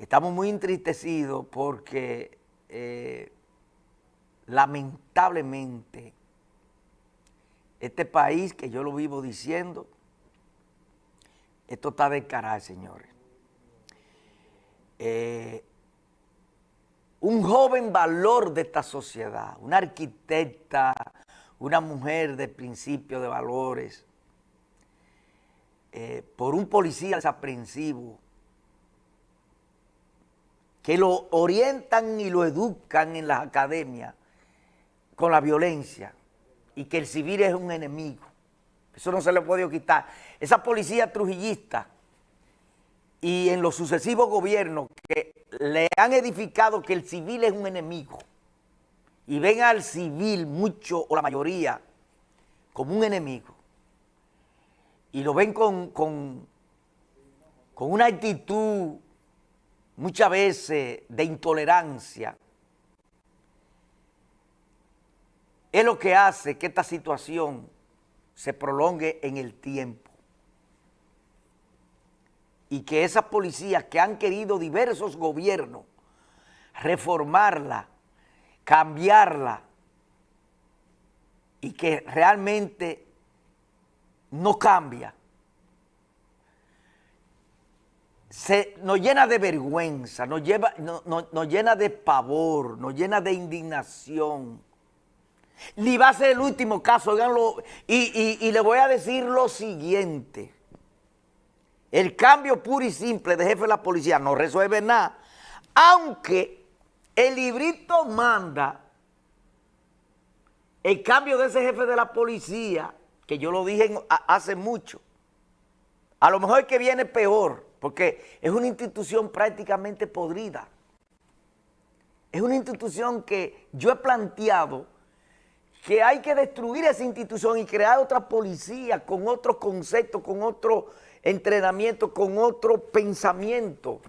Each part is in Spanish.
Estamos muy entristecidos porque eh, lamentablemente este país que yo lo vivo diciendo, esto está de caray, señores. Eh, un joven valor de esta sociedad, una arquitecta, una mujer de principio de valores, eh, por un policía desaprensivo, que lo orientan y lo educan en las academias con la violencia y que el civil es un enemigo. Eso no se le puede quitar. Esa policía trujillista y en los sucesivos gobiernos que le han edificado que el civil es un enemigo y ven al civil mucho o la mayoría como un enemigo y lo ven con, con, con una actitud muchas veces de intolerancia, es lo que hace que esta situación se prolongue en el tiempo. Y que esas policías que han querido diversos gobiernos reformarla, cambiarla, y que realmente no cambia, se, nos llena de vergüenza, nos, lleva, nos llena de pavor, nos llena de indignación. Ni va a ser el último caso, oiganlo, y, y, le voy a decir lo siguiente. El cambio puro y simple de jefe de la policía no resuelve nada, aunque el librito manda el cambio de ese jefe de la policía, que yo lo dije hace mucho, a lo mejor que viene peor, porque es una institución prácticamente podrida. Es una institución que yo he planteado que hay que destruir esa institución y crear otra policía con otro concepto, con otro entrenamiento, con otro pensamiento.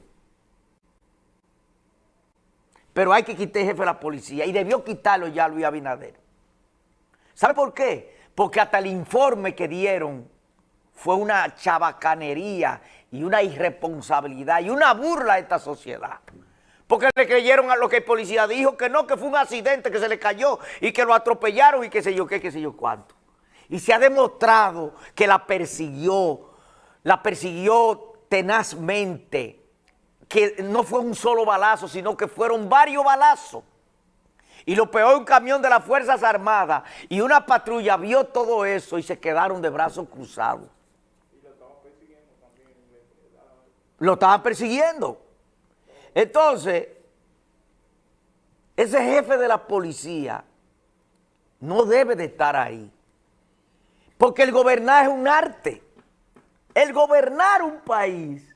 Pero hay que quitar el jefe de la policía y debió quitarlo ya Luis Abinader. ¿Sabe por qué? Porque hasta el informe que dieron fue una chabacanería y una irresponsabilidad y una burla a esta sociedad. Porque le creyeron a lo que el policía dijo, que no, que fue un accidente, que se le cayó y que lo atropellaron y qué sé yo qué, qué sé yo cuánto. Y se ha demostrado que la persiguió, la persiguió tenazmente, que no fue un solo balazo, sino que fueron varios balazos. Y lo peor, un camión de las Fuerzas Armadas y una patrulla vio todo eso y se quedaron de brazos cruzados. Lo estaban persiguiendo. Entonces, ese jefe de la policía no debe de estar ahí. Porque el gobernar es un arte. El gobernar un país,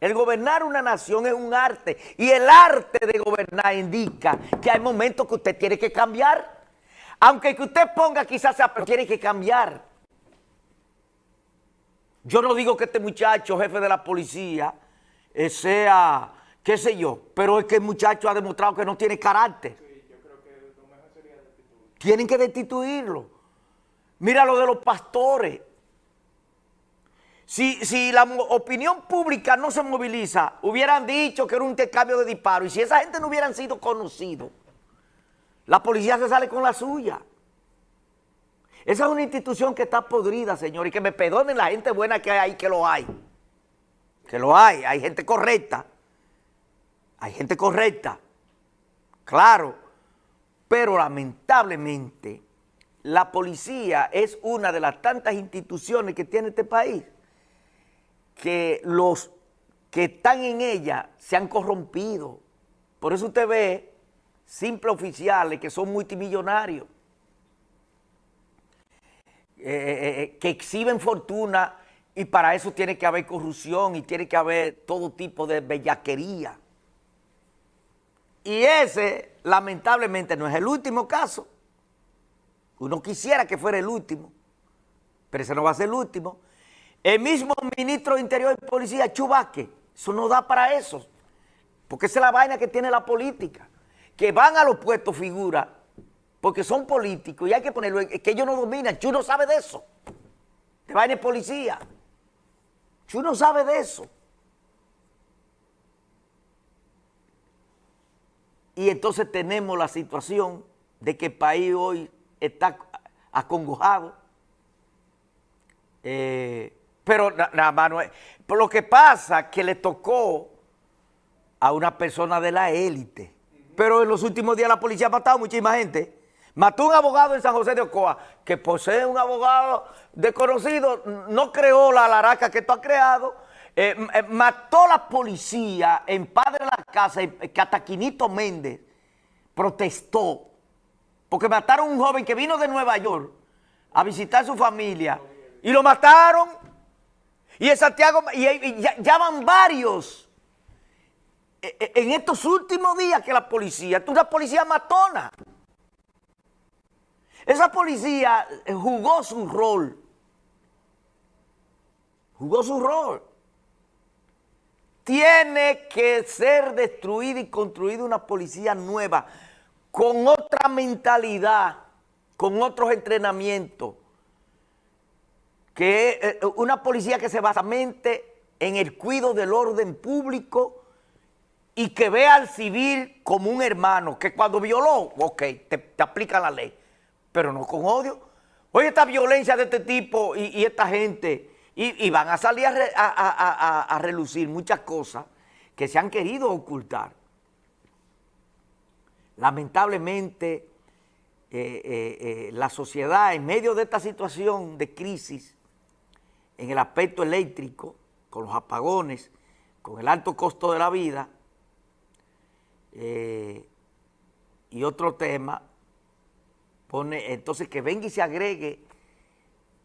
el gobernar una nación es un arte. Y el arte de gobernar indica que hay momentos que usted tiene que cambiar. Aunque que usted ponga quizás pero tiene que cambiar. Yo no digo que este muchacho, jefe de la policía, eh, sea, qué sé yo, pero es que el muchacho ha demostrado que no tiene carácter. Sí, yo creo que lo mejor sería destituirlo. Tienen que destituirlo. Mira lo de los pastores. Si, si, la opinión pública no se moviliza, hubieran dicho que era un intercambio de disparos, y si esa gente no hubieran sido conocidos, la policía se sale con la suya. Esa es una institución que está podrida, señor, y que me perdonen la gente buena que hay ahí, que lo hay que lo hay, hay gente correcta, hay gente correcta, claro, pero lamentablemente la policía es una de las tantas instituciones que tiene este país que los que están en ella se han corrompido. Por eso usted ve simples oficiales que son multimillonarios, eh, eh, eh, que exhiben fortuna y para eso tiene que haber corrupción y tiene que haber todo tipo de bellaquería. Y ese, lamentablemente, no es el último caso. Uno quisiera que fuera el último, pero ese no va a ser el último. El mismo ministro de Interior y Policía, Chubaque, eso no da para eso. Porque esa es la vaina que tiene la política. Que van a los puestos figuras porque son políticos y hay que ponerlo, es que ellos no dominan, Chu no sabe de eso. De vaina de policía. Tú no sabe de eso. Y entonces tenemos la situación de que el país hoy está acongojado. Eh, pero nada más no es. Lo que pasa que le tocó a una persona de la élite. Pero en los últimos días la policía ha matado muchísima gente. Mató un abogado en San José de Ocoa, que posee un abogado desconocido, no creó la laraca que tú has creado, eh, eh, mató la policía en Padre de la Casa, que hasta Quinito Méndez protestó, porque mataron a un joven que vino de Nueva York a visitar a su familia, y lo mataron, y en Santiago, y, ya, van varios, eh, en estos últimos días que la policía, es una policía matona, esa policía jugó su rol, jugó su rol, tiene que ser destruida y construida una policía nueva, con otra mentalidad, con otros entrenamientos, que es eh, una policía que se basa en el cuidado del orden público y que vea al civil como un hermano, que cuando violó, ok, te, te aplica la ley, pero no con odio. Oye, esta violencia de este tipo y esta gente y, van a salir a, relucir muchas cosas que se han querido ocultar. Lamentablemente, eh, eh, eh, la sociedad en medio de esta situación de crisis, en el aspecto eléctrico, con los apagones, con el alto costo de la vida, y otro tema, pone entonces que venga y se agregue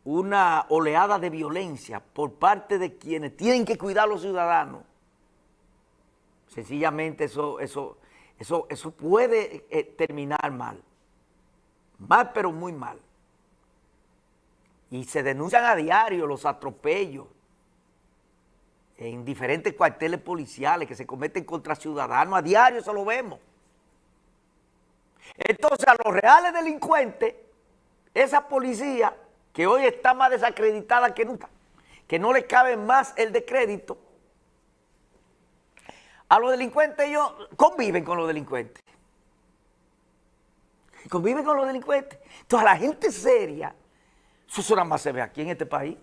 una oleada de violencia por parte de quienes tienen que cuidar a los ciudadanos, sencillamente eso, eso, eso, eso puede eh, terminar mal. Mal, pero muy mal. Y se denuncian a diario los atropellos en diferentes cuarteles policiales que se cometen contra ciudadanos. A diario eso lo vemos. Entonces a los reales delincuentes, esa policía que hoy está más desacreditada que nunca, que no le cabe más el de crédito, a los delincuentes ellos conviven con los delincuentes. Conviven con los delincuentes. Entonces a la gente seria, eso nada más se ve aquí en este país.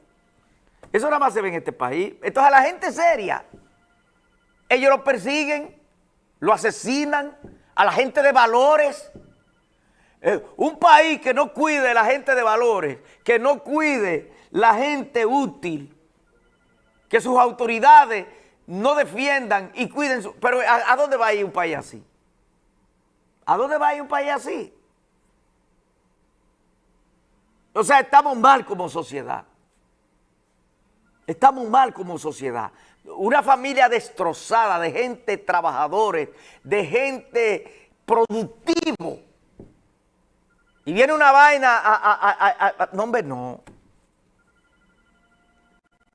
Eso nada más se ve en este país. Entonces a la gente seria, ellos lo persiguen, lo asesinan, a la gente de valores, eh, un país que no cuide la gente de valores, que no cuide la gente útil, que sus autoridades no defiendan y cuiden su... Pero ¿a, dónde va a ir un país así? ¿A dónde va a ir un país así? O sea, estamos mal como sociedad. Estamos mal como sociedad. Una familia destrozada de gente trabajadores, de gente productivo, y viene una vaina a, no, hombre, no.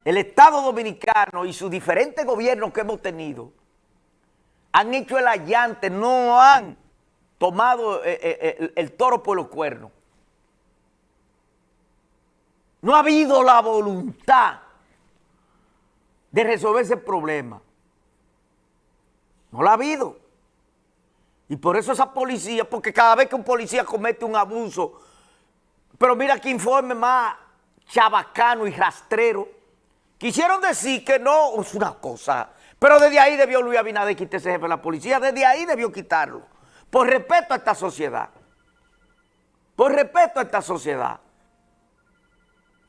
El Estado Dominicano y sus diferentes gobiernos que hemos tenido han hecho el allante, no han tomado eh, eh, el, el toro por los cuernos. No ha habido la voluntad de resolver ese problema. No la ha habido. Y por eso esa policía, porque cada vez que un policía comete un abuso, pero mira qué informe más chabacano y rastrero, quisieron decir que no, es una cosa, pero desde ahí debió Luis Abinader quitar ese jefe de la policía, desde ahí debió quitarlo, por respeto a esta sociedad, por respeto a esta sociedad.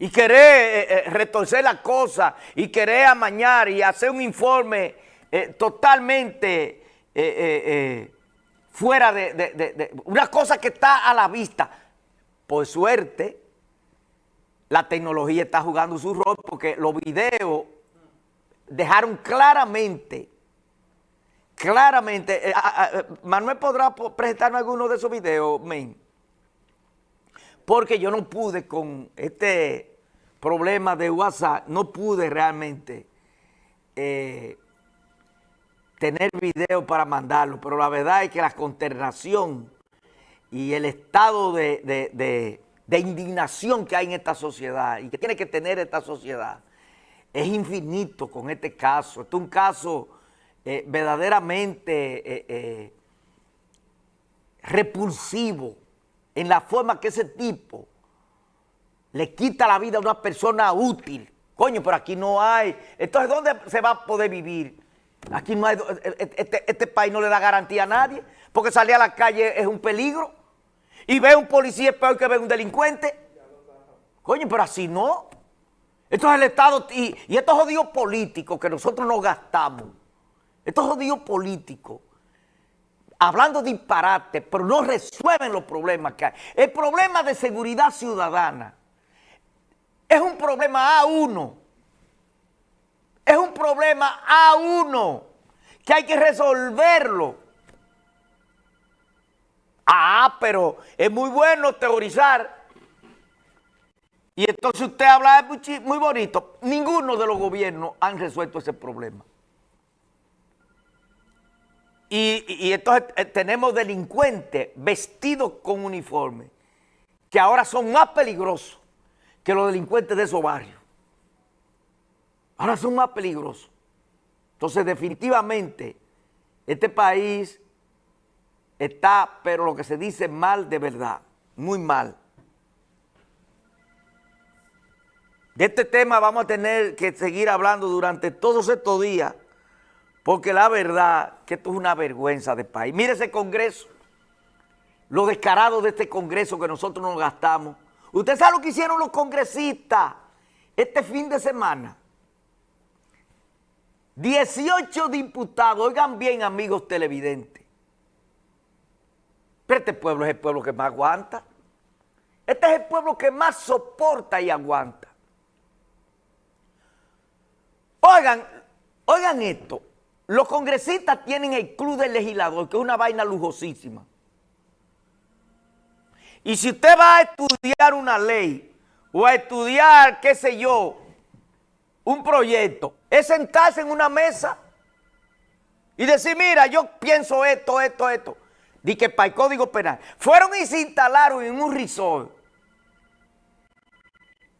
Y querer eh, eh, retorcer la cosa y querer amañar y hacer un informe eh, totalmente fuera de, una cosa que está a la vista. Por suerte, la tecnología está jugando su rol porque los videos dejaron claramente, claramente, Manuel podrá presentarme alguno de esos videos, men, porque yo no pude con este problema de WhatsApp, no pude realmente eh, tener video para mandarlo, pero la verdad es que la consternación y el estado de, indignación que hay en esta sociedad y que tiene que tener esta sociedad es infinito con este caso. Este es un caso eh, verdaderamente eh, repulsivo en la forma que ese tipo le quita la vida a una persona útil. Coño, pero aquí no hay. Entonces, ¿dónde se va a poder vivir? Aquí no hay, este, este país no le da garantía a nadie, porque salir a la calle es un peligro. Y ve un policía es peor que ve un delincuente. Coño, pero así no. Esto es el Estado y, y estos jodidos políticos que nosotros nos gastamos, estos jodidos políticos, hablando disparate, pero no resuelven los problemas que hay. El problema de seguridad ciudadana es un problema A1. Es un problema A1 que hay que resolverlo. Ah, pero es muy bueno teorizar. Y entonces usted habla muy, bonito. Ninguno de los gobiernos han resuelto ese problema. Y, entonces eh, tenemos delincuentes vestidos con uniforme que ahora son más peligrosos que los delincuentes de esos barrios. Ahora son más peligrosos. Entonces definitivamente este país está, pero lo que se dice mal de verdad, muy mal. De este tema vamos a tener que seguir hablando durante todos estos días porque la verdad que esto es una vergüenza de país. Mire ese Congreso, lo descarado de este Congreso que nosotros nos gastamos. Usted sabe lo que hicieron los congresistas este fin de semana. 18 diputados, oigan bien amigos televidentes. Pero este pueblo es el pueblo que más aguanta. Este es el pueblo que más soporta y aguanta. Oigan, oigan esto. Los congresistas tienen el club del legislador, que es una vaina lujosísima. Y si usted va a estudiar una ley o a estudiar, qué sé yo, un proyecto, es sentarse en una mesa y decir, mira, yo pienso esto, esto, esto. Di que para el Código Penal. Fueron y se instalaron en un resort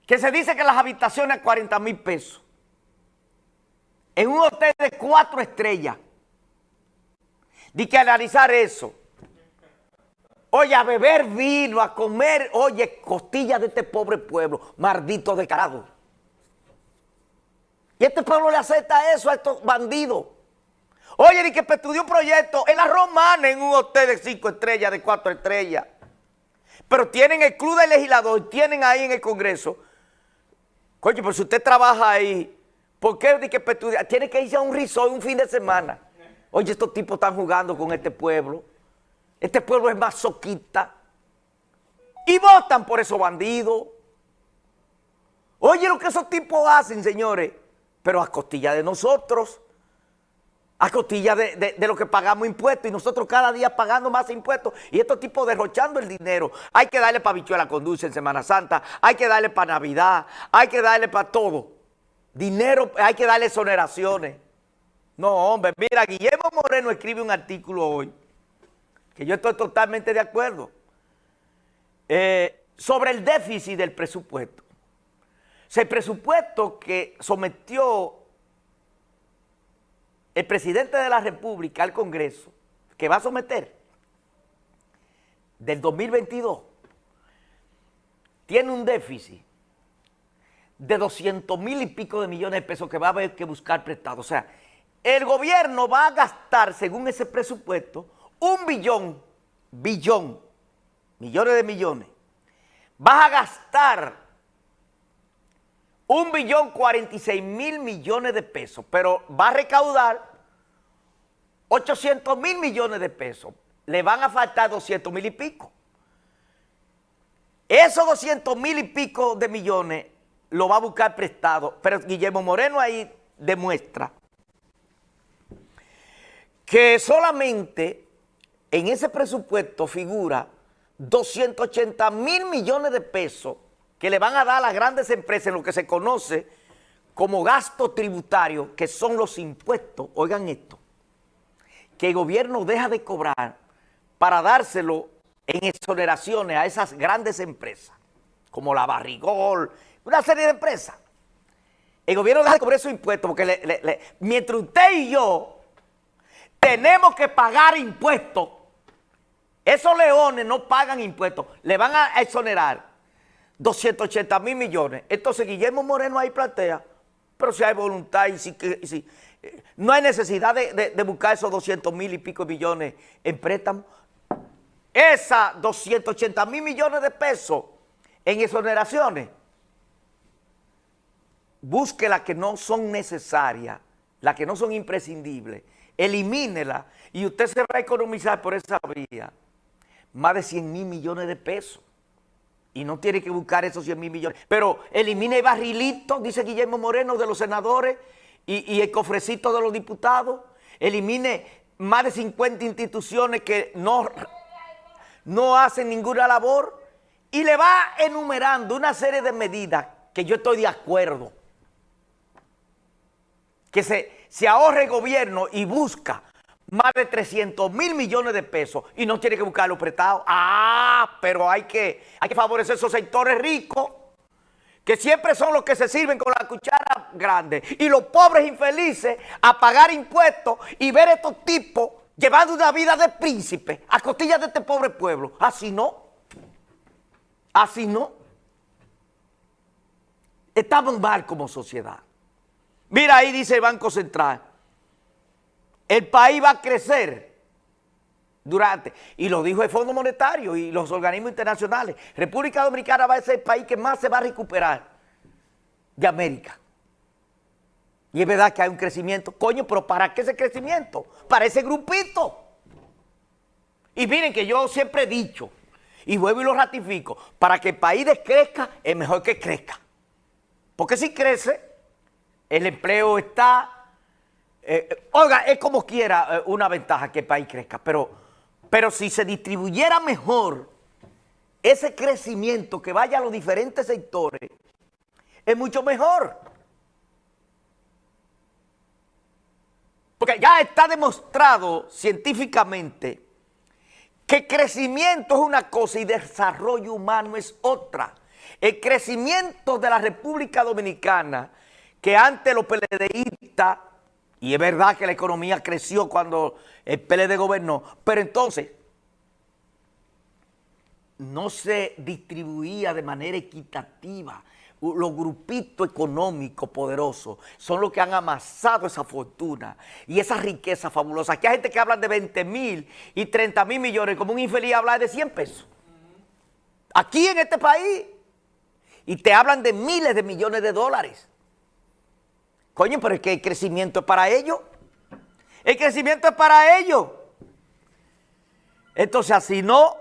que se dice que las habitaciones a 40 mil pesos en un hotel de cuatro estrellas. Di que analizar eso. Oye, a beber vino, a comer, oye, costillas de este pobre pueblo, maldito descarado. Y este pueblo le acepta eso a estos bandidos. Oye, di que estudió un proyecto en la Romana, en un hotel de cinco estrellas, de cuatro estrellas. Pero tienen el club de legislador, tienen ahí en el Congreso. Coño, pues si usted trabaja ahí, ¿Por qué que tiene que irse a un resort un fin de semana? Oye, estos tipos están jugando con este pueblo. Este pueblo es masoquista. Y votan por esos bandidos. Oye lo que esos tipos hacen, señores. Pero a costilla de nosotros. A costilla de, lo que pagamos impuestos. Y nosotros cada día pagando más impuestos. Y estos tipos derrochando el dinero. Hay que darle para bichuela conduce en Semana Santa. Hay que darle para Navidad. Hay que darle para todo. Dinero, hay que darle exoneraciones. No, hombre, mira, Guillermo Moreno escribe un artículo hoy, que yo estoy totalmente de acuerdo, eh, sobre el déficit del presupuesto. O el presupuesto que sometió el presidente de la República al Congreso, que va a someter del 2022, tiene un déficit de 200 mil y pico de millones de pesos que va a haber que buscar prestado. O sea, el gobierno va a gastar, según ese presupuesto, un billón, billón, millones de millones. Va a gastar un billón 46 mil millones de pesos, pero va a recaudar 800 mil millones de pesos. Le van a faltar 200 mil y pico. Esos 200 mil y pico de millones lo va a buscar prestado. Pero Guillermo Moreno ahí demuestra que solamente en ese presupuesto figura 280 mil millones de pesos que le van a dar a las grandes empresas en lo que se conoce como gasto tributario, que son los impuestos, oigan esto, que el gobierno deja de cobrar para dárselo en exoneraciones a esas grandes empresas, como la Barrigol, una serie de empresas. El gobierno deja de cobrar esos impuestos porque mientras usted y yo tenemos que pagar impuestos Esos leones no pagan impuestos, le van a exonerar 280 mil millones. Entonces Guillermo Moreno ahí plantea, pero si hay voluntad y si, si eh, no hay necesidad de, buscar esos 200 mil y pico millones en préstamos. Esas 280 mil millones de pesos en exoneraciones, busque las que no son necesarias, las que no son imprescindibles, elimínela y usted se va a economizar por esa vía más de 100 mil millones de pesos. Y no tiene que buscar esos 100 mil millones. Pero elimine el barrilito, dice Guillermo Moreno, de los senadores y, el cofrecito de los diputados. Elimine más de 50 instituciones que no, no hacen ninguna labor. Y le va enumerando una serie de medidas que yo estoy de acuerdo. Que se, se ahorre el gobierno y busca más de 300 mil millones de pesos y no tiene que buscarlo prestado. Ah, pero hay que, hay que favorecer esos sectores ricos que siempre son los que se sirven con la cuchara grande y los pobres infelices a pagar impuestos y ver estos tipos llevando una vida de príncipe a costillas de este pobre pueblo. Así no. Así no. Estamos mal como sociedad. Mira ahí dice el Banco Central el país va a crecer durante, y lo dijo el Fondo Monetario y los organismos internacionales, República Dominicana va a ser el país que más se va a recuperar de América. Y es verdad que hay un crecimiento. Coño, pero ¿para qué ese crecimiento? Para ese grupito. Y miren que yo siempre he dicho, y vuelvo y lo ratifico, para que el país crezca es mejor que crezca. Porque si crece, el empleo está, eh, oiga, es como quiera eh, una ventaja que el país crezca, pero, pero si se distribuyera mejor ese crecimiento que vaya a los diferentes sectores, es mucho mejor. Porque ya está demostrado científicamente que crecimiento es una cosa y desarrollo humano es otra. El crecimiento de la República Dominicana, que antes los PLDistas y es verdad que la economía creció cuando el PLD gobernó, pero entonces no se distribuía de manera equitativa. Los grupitos económicos poderosos son los que han amasado esa fortuna y esa riqueza fabulosa. Aquí hay gente que habla de 20 mil y 30 mil millones, como un infeliz habla de 100 pesos. Aquí en este país. Y te hablan de miles de millones de dólares. Coño, pero es que el crecimiento es para ellos. El crecimiento es para ellos. Entonces, así no.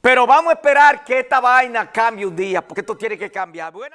Pero vamos a esperar que esta vaina cambie un día, porque esto tiene que cambiar.